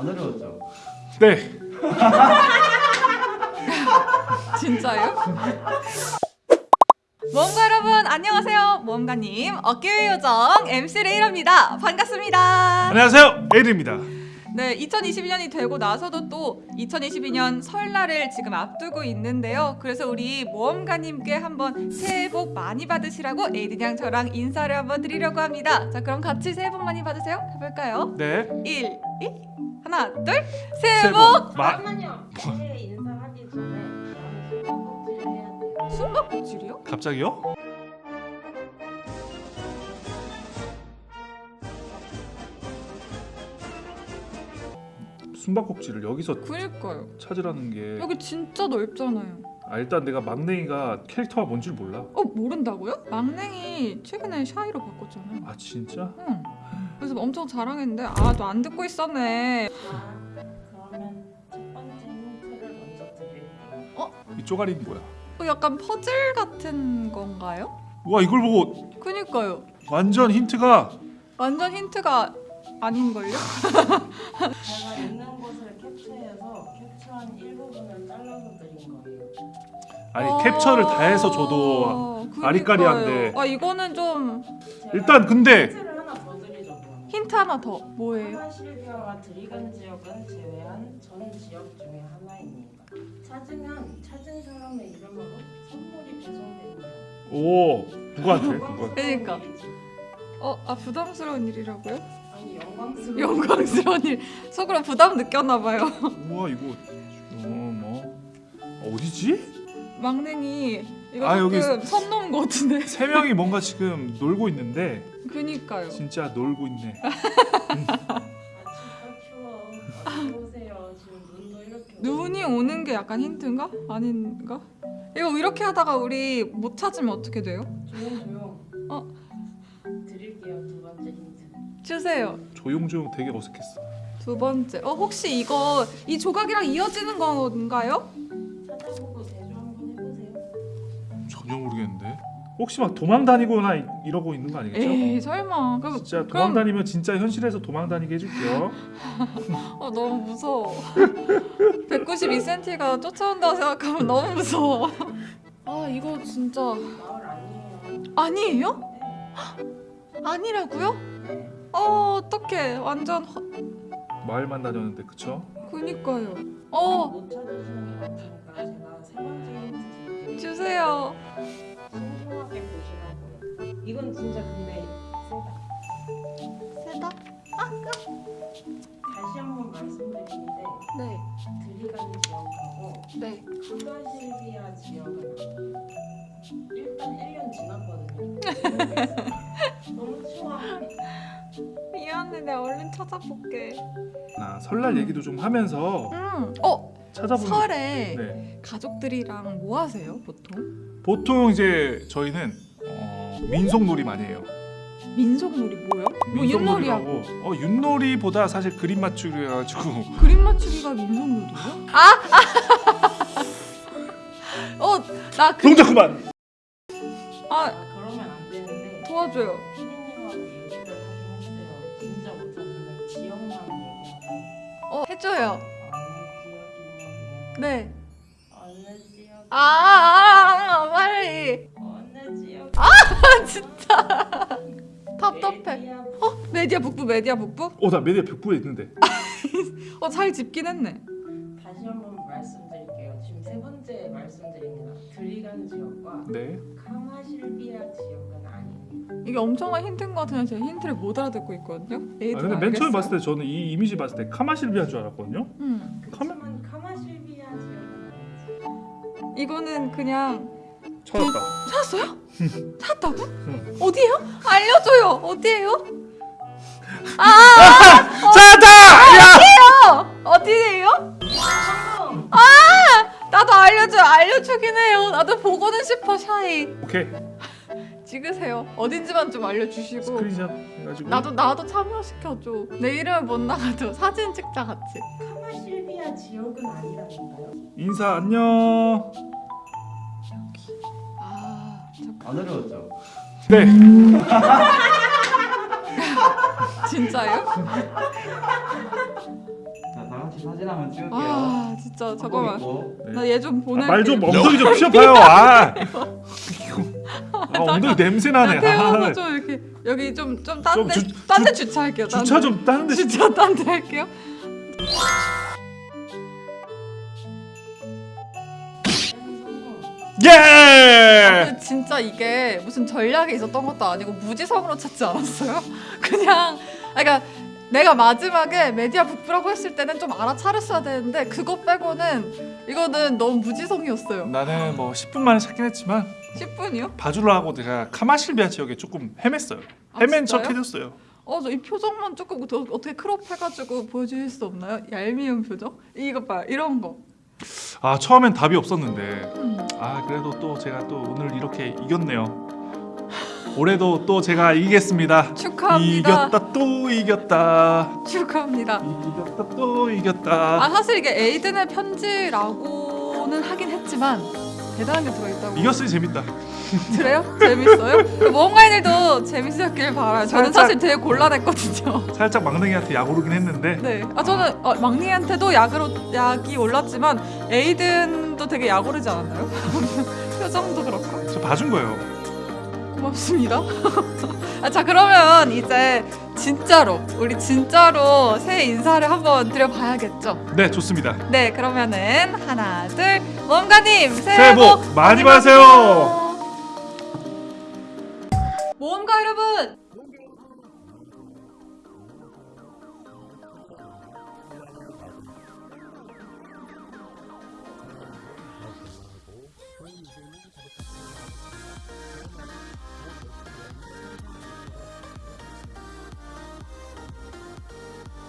안 어려웠죠? 네. 진짜요? 모험가 여러분 안녕하세요 모험가님 어깨의 요정 MC 레이라입니다 반갑습니다 안녕하세요. 에일입니다. 네 2022년이 되고 나서도 또 2022년 설날을 지금 앞두고 있는데요 그래서 우리 모험가님께 한번 새해 복 많이 받으시라고 에이드냥 저랑 인사를 한번 드리려고 합니다 자 그럼 같이 새해 복 많이 받으세요 해볼까요? 네. 1, 2 하나 둘 새해 복복 마- 잠깐만요. 새해 인사하기 전에 숨바꼭질 해야 돼요. 숨바꼭질이요? 갑자기요? 숨바꼭질을 여기서 그니까요 찾으라는 게 여기 진짜 넓잖아요 아, 일단 내가 막내이가 캐릭터가 뭔 줄 몰라. 어 모른다고요? 막냉이 최근에 샤이로 바꿨잖아요. 아 진짜? 응. 그래서 엄청 자랑했는데 아 너 안 듣고 있었네. 자, 그러면 첫 번째 힌트를 먼저 드릴게요. 이 쪼가리는 뭐야? 어, 약간 퍼즐 같은 건가요? 와 이걸 보고 그니까요. 완전 힌트가 완전 힌트가 아닌걸요? 제가 있는 곳을 캡처해서 캡처한 일부분을 잘라서 드린 거예요. 아니 어, 캡처를 다 해서 줘도 그니까요. 아리까리한데. 아 이거는 좀 일단 근데 힌트를 힌트 하나 더 뭐예요? 하나실비아와 드리간 지역은 제외한 전 지역 중에 하나입니다. 찾으면 찾은 사람의 이름으로 선물이 배송됩니다. 오 누구한테? 누구? 그러니까. 일이지. 어, 아 부담스러운 일이라고요? 아니 영광스러운 영광스러운 일. 속으로 부담 느꼈나 봐요. 우와 이거 어뭐 어디지? 막냉이 이거 아, 여기 조금 선 넘은 것 같은데. 세 명이 뭔가 지금 놀고 있는데 그니까요. 진짜 놀고 있네. 아 눈이 오는 게 약간 힌트인가? 아닌가? 이거 이렇게 하다가 우리 못 찾으면 어떻게 돼요? 조용 조용. 어? 드릴게요 두 번째 힌트. 주세요. 조용 조용 되게 어색했어. 두 번째. 어 혹시 이거 이 조각이랑 이어지는 건가요? 찾아보고 대조 한번 해보세요. 전혀 모르겠는데. 혹시 막 도망 다니거나 이- 이러고 있는 거 아니겠죠? 에이 설마. 그럼 진짜 도망 그럼- 다니면 진짜 현실에서 도망 다니게 해줄게요. 어 너무 무서워. 192cm가 쫓아온다고 생각하면 너무 무서워. 아 이거 진짜 아니에요. 아니라고요? 어 어떡해. 완전 허... 마을만 다녔는데 그쵸? 그니까요. 어. 주세요. 이건 진짜 근데 세다. 세다? 다시 한 번 말씀드리는데 네. 드리간 지역하고 네. 카가실비아 지역은 일단 1년 지났거든요. 너무 추워. 미안해 내가 얼른 찾아볼게 나 설날 얘기도 좀 하면서 음. 어 찾아보는. 설에 네. 가족들이랑 뭐 하세요 보통? 보통 이제 저희는 어, 민속놀이 많이 해요. 민속놀이 뭐요? 뭐 윷놀이하고 민속놀이라고. 어 윷놀이보다 사실 그림 맞추기 해가지고 그림 맞추기가 민속놀이요? 아! 어 나 그... 동작 그만. 아 그러면 안 되는데 도와줘요 어 해줘요 지역이냐면 네 지역 아, 아, 진짜 답답해 메디아 어 메디아 북부 메디아 북부? 어나 메디아 벽부에 있는데. 어잘 짚긴 했네 다시 한번 말씀드릴게요. 지금 세 번째 말씀드립니다. 드리간 지역과 네. 카마실비아 지역은 아닙니다. 이게 엄청난 힌트인 것 같은데 제가 힌트를 못 알아듣고 있거든요 아, 근데 맨 처음에 봤을 때 저는 이 이미지 봤을 때 카마실비아인 줄 알았거든요. 음. 카마 카마실비아 지역은 아니지. 이거는 그냥 찾았다. 찾았어요? 찾았다고? 응. 어디에요? 알려줘요. 어디에요? 찾았다! 어, 어디에요? 성공! 나도 알려줘. 알려주긴 해요. 나도 보고는 싶어 샤이. 오케이. 찍으세요. 어딘지만 좀 알려주시고. 스크린샷 해가지고. 나도 나도 참여시켜줘. 내 이름을 못 나가도 사진 찍자 같이. 카마 실비아 지역은 아니라니까요. 인사 안녕. 안 어려웠죠? 네. 진짜요? 같이 사진 한번 찍을게요. 아 진짜 잠깐만. 네. 나얘 좀 보내. 말좀 엉덩이 좀 피워봐요. 아, 아 엉덩이 냄새 나네. 태우고 아, 좀 이렇게 여기 좀 좀좀딴데 주- 딴데 주차할게요. 딴 주차 데. 좀 다른 데 주차 딴데 할게요. 예! 진짜 이게 무슨 전략이 있었던 것도 아니고 무지성으로 찾지 않았어요? 그냥 아, 그러니까 내가 마지막에 메디아 북부라고 했을 때는 좀 알아차렸어야 되는데 그거 빼고는 이거는 너무 무지성이었어요. 나는 뭐 10분 만에 찾긴 했지만 10분이요? 봐주려고 내가 카마실비아 지역에 조금 헤맸어요. 아, 헤맨 진짜요? 척 해줬어요. 어, 저 이 표정만 조금 더 어떻게 crop 해가지고 보여주실 수 없나요? 얄미운 표정? 이거 봐, 이런 거. 아 처음엔 답이 없었는데 음. 아 그래도 또 제가 또 오늘 이렇게 이겼네요. 올해도 또 제가 이기겠습니다. 축하합니다. 이겼다 또 이겼다. 축하합니다. 이겼다 또 이겼다. 아 사실 이게 에이든의 편지라고는 하긴 했지만 대단한 게 들어있다고. 이겼으니 재밌다. 그래요? 재밌어요? 모험가인들도 재밌었길 바라요. 저는 살짝- 사실 되게 곤란했거든요. 살짝 막내기한테 약 오르긴 했는데 네. 아 저는 어, 막내한테도 약으로 약이 올랐지만 에이든도 되게 약 오르지 않았나요? 표정도 그렇고. 저 봐준 거예요. 고맙습니다. 아, 자 그러면 이제 진짜로 우리 진짜로 새해 인사를 한번 드려봐야겠죠. 네 좋습니다. 네 그러면은 하나 둘 모험가님 새해, 새해 복 많이 받으세요. 모험가 여러분